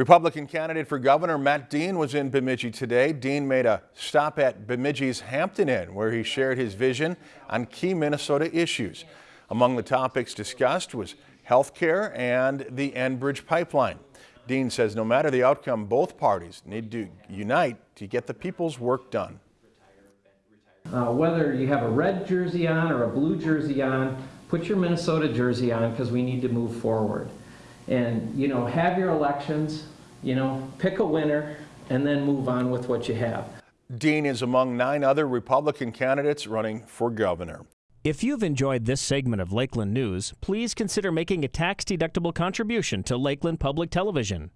Republican candidate for governor Matt Dean was in Bemidji today. Dean made a stop at Bemidji's Hampton Inn where he shared his vision on key Minnesota issues. Among the topics discussed was health care and the Enbridge pipeline. Dean says no matter the outcome, both parties need to unite to get the people's work done. Uh, whether you have a red jersey on or a blue jersey on, put your Minnesota jersey on because we need to move forward. And, you know, have your elections, you know, pick a winner and then move on with what you have. Dean is among nine other Republican candidates running for governor. If you've enjoyed this segment of Lakeland News, please consider making a tax-deductible contribution to Lakeland Public Television.